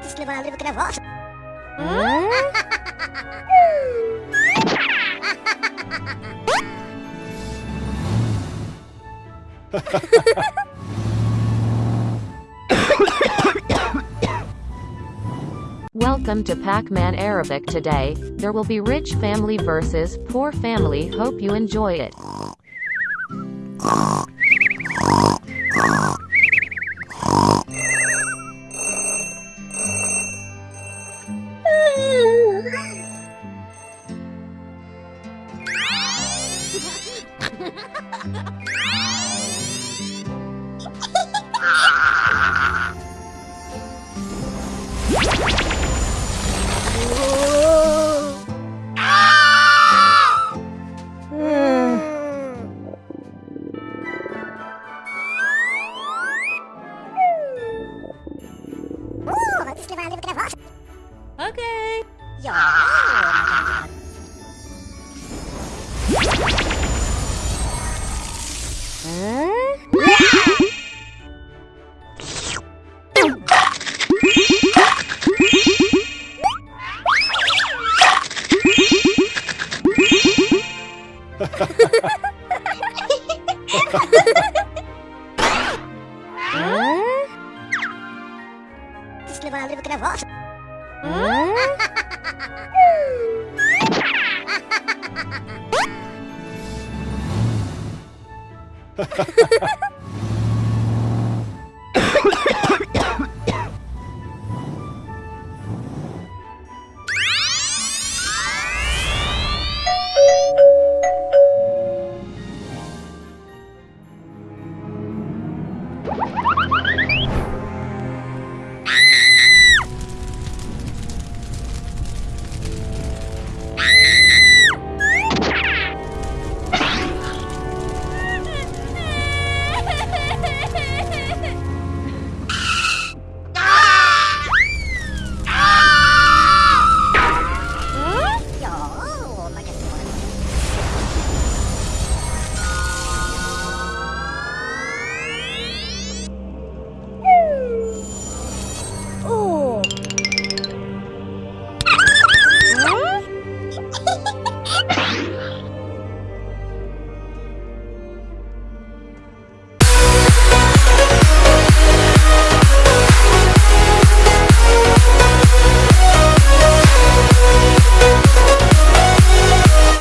Quis levar a livro que é vossa. Welcome to Pac-Man Arabic today. There will be rich family versus poor family. Hope you enjoy it. Okay. Ja. Quis levar a livro que é vossa. you